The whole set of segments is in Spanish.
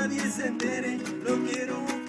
nadie se entere, lo quiero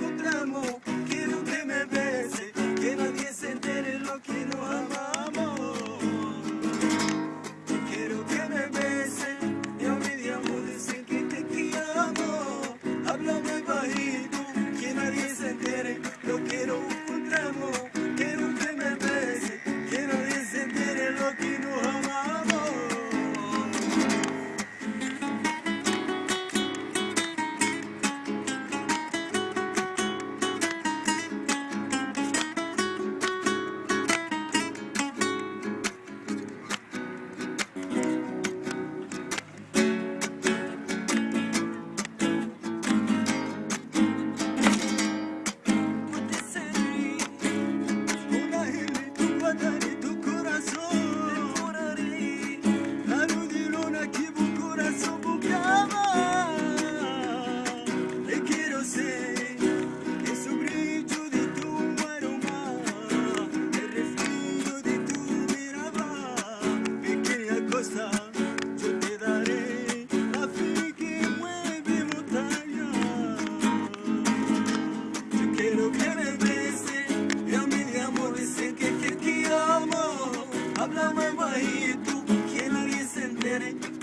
Háblame bajito, que nadie se entere.